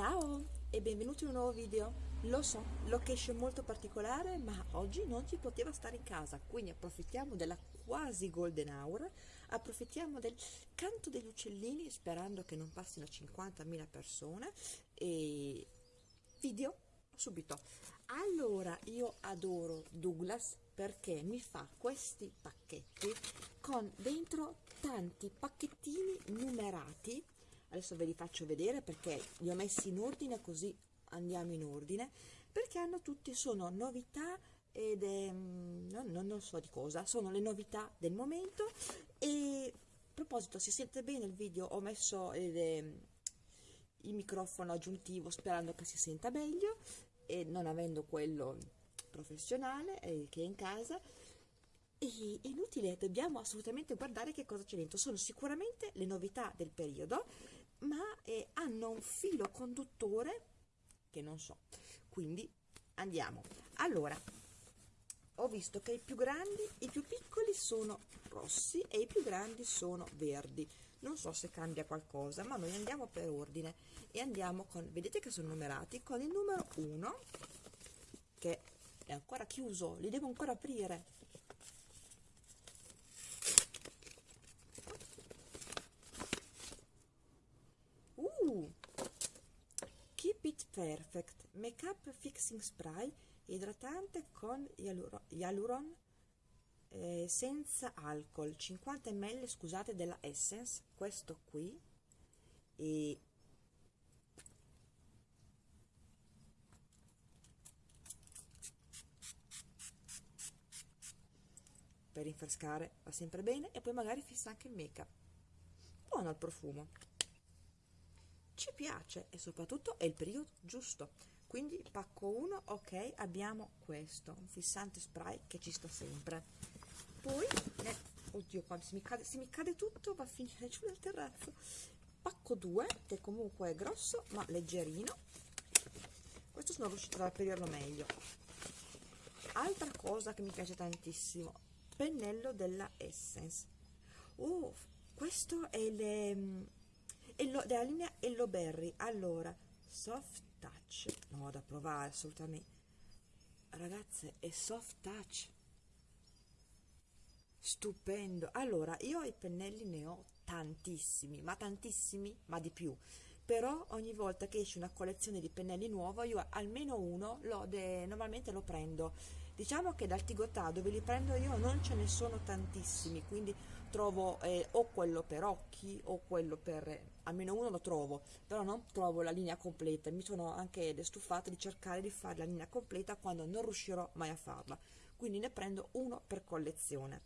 Ciao e benvenuti in un nuovo video. Lo so, location molto particolare, ma oggi non si poteva stare in casa, quindi approfittiamo della quasi golden hour, approfittiamo del canto degli uccellini sperando che non passino 50.000 persone e video subito. Allora, io adoro Douglas perché mi fa questi pacchetti con dentro tanti pacchettini numerati adesso ve li faccio vedere perché li ho messi in ordine così andiamo in ordine perché hanno tutti sono novità ed è, non, non so di cosa sono le novità del momento e a proposito si sente bene il video ho messo il, il microfono aggiuntivo sperando che si senta meglio e non avendo quello professionale eh, che è in casa è inutile, dobbiamo assolutamente guardare che cosa c'è dentro. Sono sicuramente le novità del periodo ma eh, hanno un filo conduttore che non so. Quindi andiamo. Allora ho visto che i più grandi i più piccoli sono rossi e i più grandi sono verdi. Non so se cambia qualcosa ma noi andiamo per ordine. E andiamo con vedete che sono numerati? Con il numero 1 che è ancora chiuso li devo ancora aprire Perfect Makeup Fixing Spray idratante con Hyaluron eh, senza alcol. 50 ml scusate della Essence questo qui. E per rinfrescare va sempre bene e poi magari fissa anche il make up buono il profumo ci piace e soprattutto è il periodo giusto. Quindi pacco 1 ok abbiamo questo un fissante spray che ci sta sempre. Poi eh, oddio quando se mi, cade, se mi cade tutto va a finire giù nel terrazzo. Pacco 2 che comunque è grosso ma leggerino. Questo sono riuscita ad aprirlo meglio. Altra cosa che mi piace tantissimo pennello della Essence. Oh questo è le Ello, della linea Hello Berry allora soft touch. No da provare assolutamente. Ragazze è soft touch. Stupendo. Allora io i pennelli ne ho tantissimi ma tantissimi ma di più. Però ogni volta che esce una collezione di pennelli nuova io almeno uno lo de, normalmente lo prendo diciamo che dal Tigotà dove li prendo io non ce ne sono tantissimi quindi trovo eh, o quello per occhi o quello per almeno uno lo trovo però non trovo la linea completa. Mi sono anche stufata di cercare di fare la linea completa quando non riuscirò mai a farla. Quindi ne prendo uno per collezione.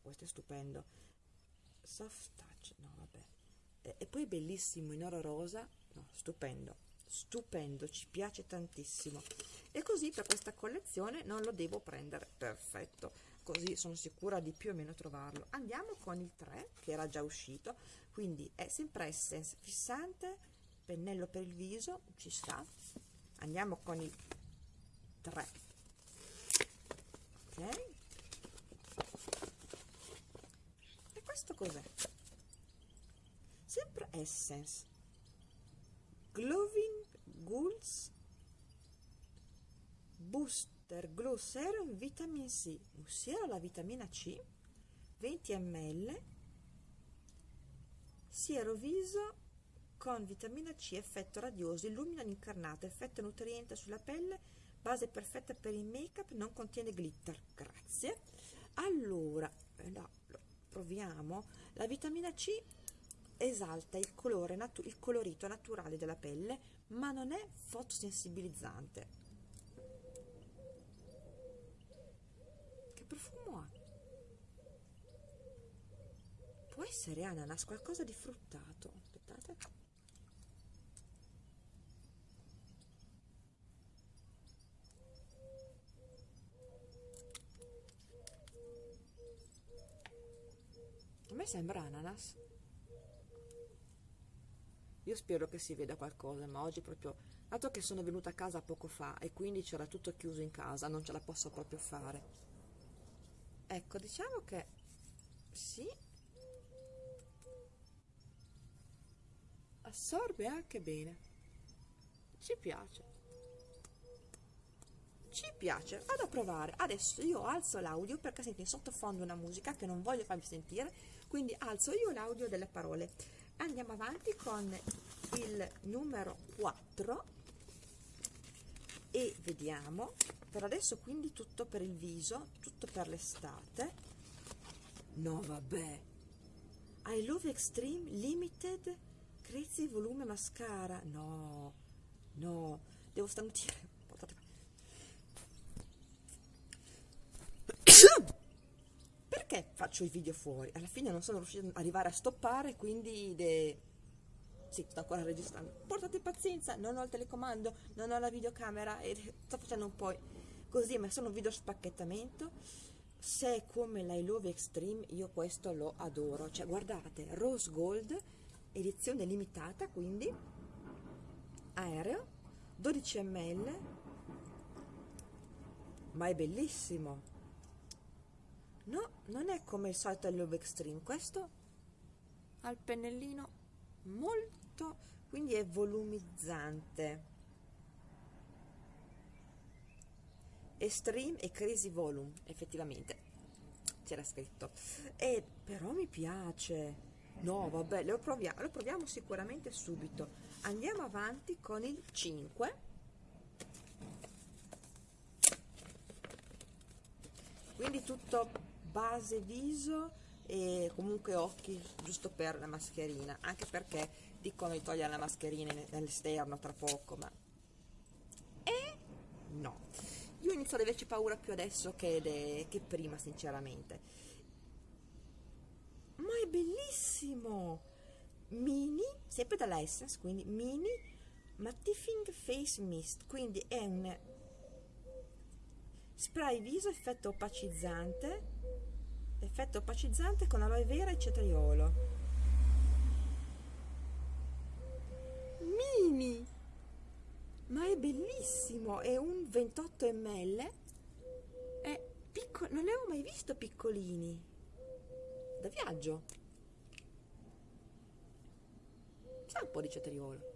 Questo è stupendo. Soft touch no vabbè. E, e poi bellissimo in oro rosa no stupendo stupendo ci piace tantissimo. E così per questa collezione non lo devo prendere. Perfetto. Così sono sicura di più o meno trovarlo. Andiamo con il 3 che era già uscito. Quindi è sempre essence fissante pennello per il viso ci sta. Andiamo con il 3 ok. E questo cos'è? Sempre essence. Gloving Ghouls Booster Glow Serum Vitamin C, ossia la vitamina C, 20 ml, siero viso con vitamina C, effetto radioso, illumina l'incarnato, effetto nutriente sulla pelle, base perfetta per il make up, non contiene glitter, grazie. Allora, eh, no, proviamo, la vitamina C esalta il, colore il colorito naturale della pelle, ma non è fotosensibilizzante. Che profumo ha? Può essere ananas, qualcosa di fruttato. Aspettate. A me sembra ananas io spero che si veda qualcosa ma oggi proprio dato che sono venuta a casa poco fa e quindi c'era tutto chiuso in casa non ce la posso proprio fare. Ecco diciamo che sì. Assorbe anche bene. Ci piace. Ci piace. Vado a provare. Adesso io alzo l'audio perché senti in sottofondo una musica che non voglio farvi sentire quindi alzo io l'audio delle parole andiamo avanti con il numero 4 e vediamo. Per adesso quindi tutto per il viso tutto per l'estate. No vabbè. I Love Extreme Limited Crazy Volume Mascara. No no. Devo starnutire perché faccio i video fuori alla fine non sono riuscita ad arrivare a stoppare quindi de sì, sto ancora registrando. Portate pazienza, non ho il telecomando, non ho la videocamera e sto facendo un po' così, ma sono un video spacchettamento. Se è come la I Love Extreme, io questo lo adoro. Cioè, guardate, Rose Gold, edizione limitata, quindi aereo, 12 ml, ma è bellissimo. No, non è come il solito Love Extreme, questo ha il pennellino. molto molto quindi è volumizzante. Extreme e crazy volume effettivamente. C'era scritto. E però mi piace. No vabbè lo proviamo lo proviamo sicuramente subito. Andiamo avanti con il 5 quindi tutto base viso e comunque occhi giusto per la mascherina anche perché dicono di togliere la mascherina all'esterno tra poco, ma... Eh? No. Io inizio ad averci paura più adesso che, de... che prima, sinceramente. Ma è bellissimo! Mini, sempre dalla Essence, quindi Mini Mattifying Face Mist, quindi è un spray viso effetto opacizzante, effetto opacizzante con aloe vera e cetriolo. Mini! Ma è bellissimo è un 28 ml è piccolo non ne avevo mai visto piccolini. Da viaggio. Sa un po' di cetriolo.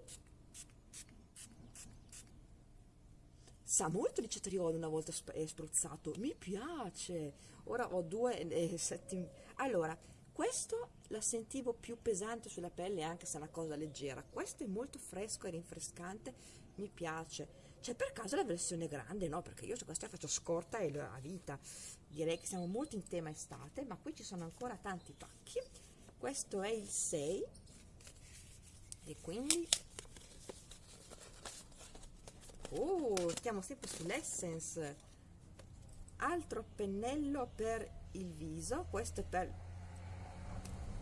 Sa molto di cetriolo una volta spruzzato mi piace ora ho due eh, settimi allora questo la sentivo più pesante sulla pelle anche se è una cosa leggera. Questo è molto fresco e rinfrescante mi piace. C'è per caso la versione grande no? Perché io su questa faccio scorta e la vita. Direi che siamo molto in tema estate ma qui ci sono ancora tanti pacchi questo è il 6 e quindi oh stiamo sempre sull'essence altro pennello per il viso questo è per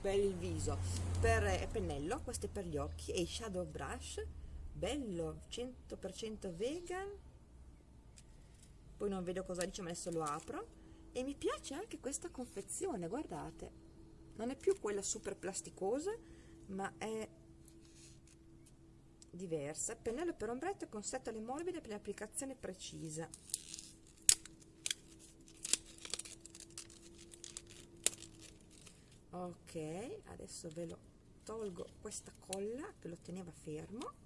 per il viso per eh, pennello questo è per gli occhi e shadow brush bello 100% vegan. Poi non vedo cosa dice ma adesso lo apro. E mi piace anche questa confezione guardate. Non è più quella super plasticosa ma è diversa. Pennello per ombretto con setole morbide per l'applicazione precisa ok adesso ve lo tolgo questa colla che lo teneva fermo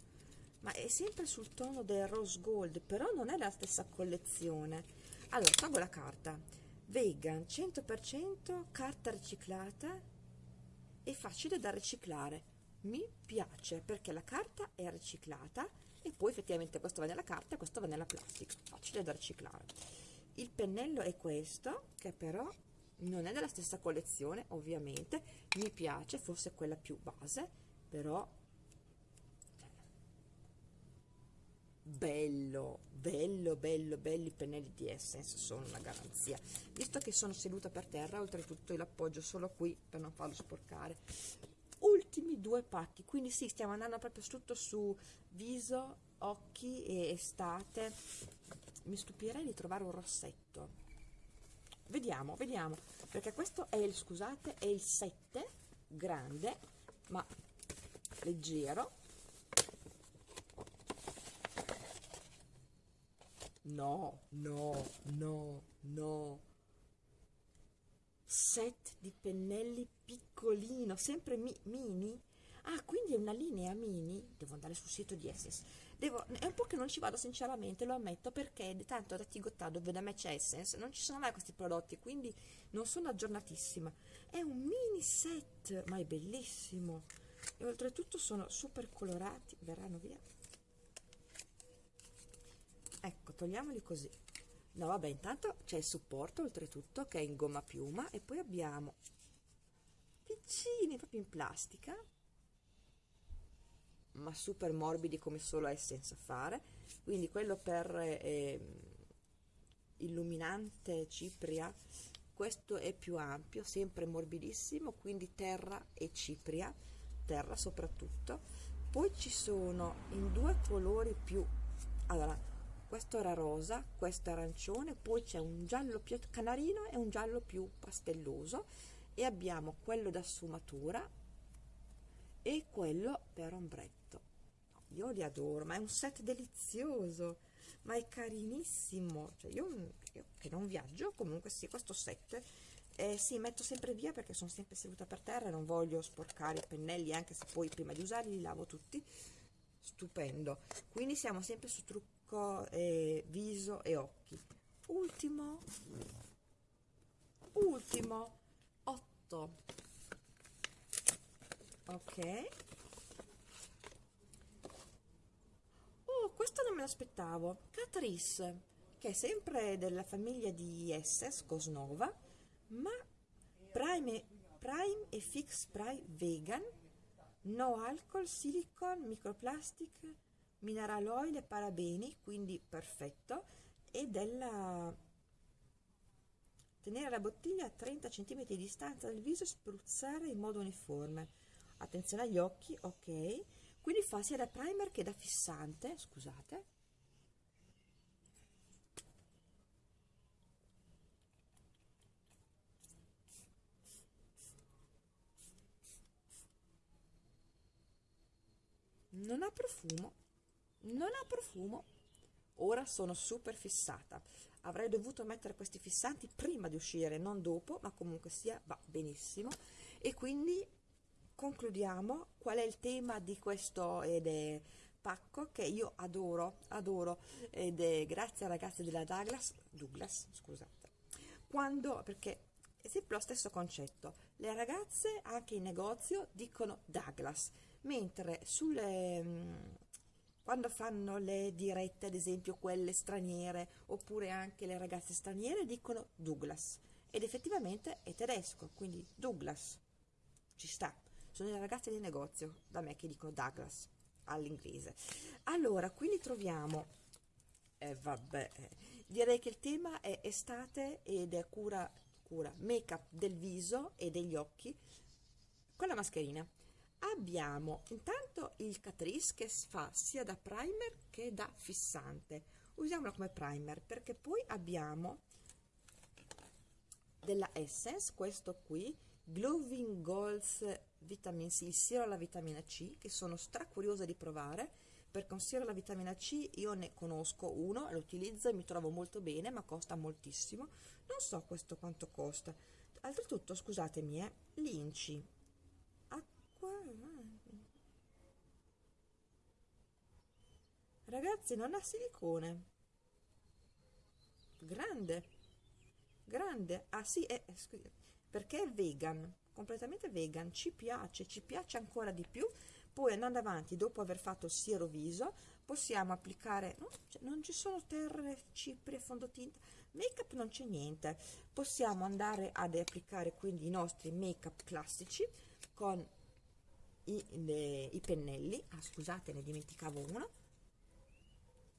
ma è sempre sul tono del rose gold però non è la stessa collezione. Allora tolgo la carta. Vegan 100% carta riciclata. E facile da riciclare. Mi piace perché la carta è riciclata e poi effettivamente questo va nella carta e questo va nella plastica. Facile da riciclare. Il pennello è questo che però non è della stessa collezione ovviamente. Mi piace forse quella più base però cioè, bello bello bello belli i pennelli di Essence sono una garanzia. Visto che sono seduta per terra oltretutto l'appoggio solo qui per non farlo sporcare. Ultimi due pacchi quindi sì stiamo andando proprio tutto su viso occhi e estate. Mi stupirei di trovare un rossetto vediamo vediamo. Perché questo è il scusate è il 7 grande ma leggero. No no no no. Set di pennelli piccolino sempre mi, mini? Ah quindi è una linea mini? Devo andare sul sito di Essence devo, è un po' che non ci vado sinceramente lo ammetto perché tanto da Tigotà dove da me c'è Essence non ci sono mai questi prodotti quindi non sono aggiornatissima. È un mini set ma è bellissimo. E oltretutto sono super colorati. Verranno via. Ecco togliamoli così. No vabbè intanto c'è il supporto oltretutto che è in gomma piuma e poi abbiamo piccini proprio in plastica ma super morbidi come solo Essence fare. Quindi quello per eh, illuminante cipria questo è più ampio sempre morbidissimo quindi terra e cipria terra soprattutto. Poi ci sono in due colori più allora questo era rosa questo arancione poi c'è un giallo più canarino e un giallo più pastelloso e abbiamo quello da sfumatura e quello per ombretto. Io li adoro ma è un set delizioso ma è carinissimo. Cioè io, io che non viaggio comunque sì questo set eh, sì, metto sempre via perché sono sempre seduta per terra e non voglio sporcare i pennelli anche se poi prima di usarli li lavo tutti. Stupendo. Quindi siamo sempre su trucco eh, viso e occhi. Ultimo. Ultimo. 8 ok oh questo non me l'aspettavo Catrice che è sempre della famiglia di SS Cosnova ma Prime, Prime e Fix Spray Vegan no alcol, silicon, microplastic, mineral oil e parabeni, quindi perfetto, e della tenere la bottiglia a 30 cm di distanza dal viso e spruzzare in modo uniforme. Attenzione agli occhi, ok. Quindi fa sia da primer che da fissante, scusate. non ha profumo non ha profumo ora sono super fissata avrei dovuto mettere questi fissanti prima di uscire non dopo ma comunque sia va benissimo e quindi concludiamo. Qual è il tema di questo ed è pacco che io adoro adoro ed è grazie ai ragazzi della Douglas Douglas scusate. Quando perché è sempre lo stesso concetto. Le ragazze anche in negozio dicono Douglas mentre sulle mm, quando fanno le dirette ad esempio quelle straniere oppure anche le ragazze straniere dicono Douglas ed effettivamente è tedesco quindi Douglas ci sta sono le ragazze di negozio da me che dicono Douglas all'inglese. Allora quindi troviamo. Eh, vabbè direi che il tema è estate ed è cura cura make up del viso e degli occhi con la mascherina. Abbiamo intanto il Catrice che fa sia da primer che da fissante. Usiamolo come primer perché poi abbiamo della Essence questo qui Glowing Goals Vitamin C, il siero alla vitamina C che sono stra curiosa di provare. Perché un siero alla vitamina C io ne conosco uno, lo utilizzo e mi trovo molto bene ma costa moltissimo. Non so questo quanto costa. Oltretutto scusatemi eh, l'inci. Ragazzi non ha silicone. Grande grande. Ah sì è, perché è vegan completamente vegan ci piace ci piace ancora di più. Poi andando avanti dopo aver fatto il siero viso possiamo applicare no, cioè, non ci sono terre cipri fondotinta make up non c'è niente. Possiamo andare ad applicare quindi i nostri make up classici con i, le, i pennelli. Ah scusate ne dimenticavo uno.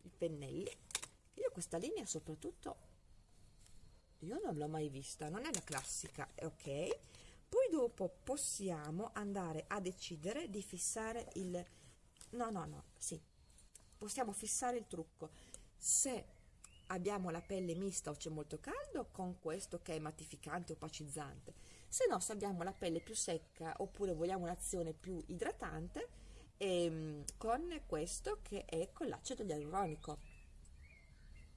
I pennelli. Io questa linea soprattutto io non l'ho mai vista non è la classica ok poi dopo possiamo andare a decidere di fissare il no no no sì possiamo fissare il trucco. Se abbiamo la pelle mista o c'è molto caldo con questo che è mattificante opacizzante se no se abbiamo la pelle più secca oppure vogliamo un'azione più idratante ehm, con questo che è con l'acido ialuronico.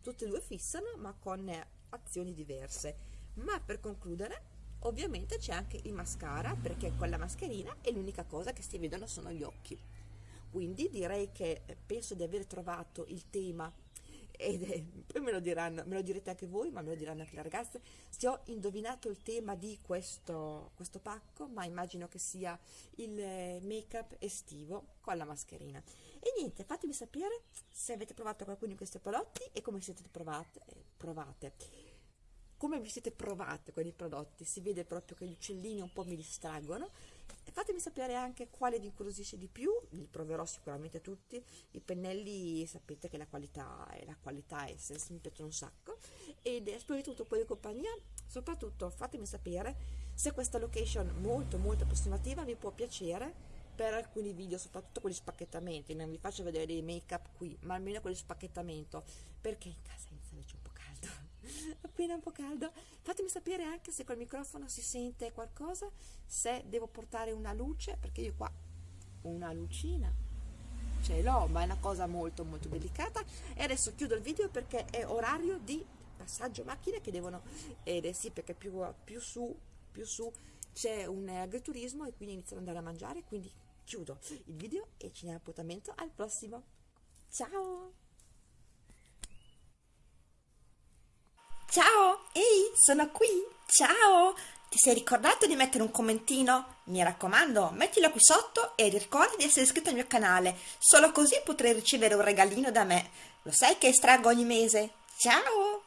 Tutte e due fissano ma con azioni diverse. Ma per concludere ovviamente c'è anche il mascara perché con la mascherina è l'unica cosa che si vedono sono gli occhi quindi direi che eh, penso di aver trovato il tema ed è, poi me lo diranno, me lo direte anche voi, ma me lo diranno anche le ragazze, se ho indovinato il tema di questo, questo pacco, ma immagino che sia il eh, make up estivo con la mascherina. E niente, fatemi sapere se avete provato qualcuno di questi prodotti e come siete provate. Eh, provate. Come vi siete provate con i prodotti? Si vede proprio che gli uccellini un po' mi distraggono. Fatemi sapere anche quale vi incuriosisce di più, li proverò sicuramente tutti, i pennelli sapete che la qualità è la qualità Essence, mi piacciono un sacco, ed spero di tutto un po' di compagnia, soprattutto fatemi sapere se questa location molto molto approssimativa vi può piacere per alcuni video, soprattutto con gli spacchettamenti, non vi faccio vedere i make up qui, ma almeno con gli spacchettamento, perché in casa appena un po' caldo. Fatemi sapere anche se col microfono si sente qualcosa se devo portare una luce perché io qua una lucina ce l'ho ma è una cosa molto molto delicata. E adesso chiudo il video perché è orario di passaggio macchine che devono ed eh sì perché più, più su più su c'è un agriturismo e quindi iniziano ad andare a mangiare quindi chiudo il video e ci diamo appuntamento al prossimo. Ciao Ciao, ehi, sono qui. Ciao. Ti sei ricordato di mettere un commentino? Mi raccomando, mettilo qui sotto e ricorda di essere iscritto al mio canale. Solo così potrai ricevere un regalino da me. Lo sai che estraggo ogni mese. Ciao!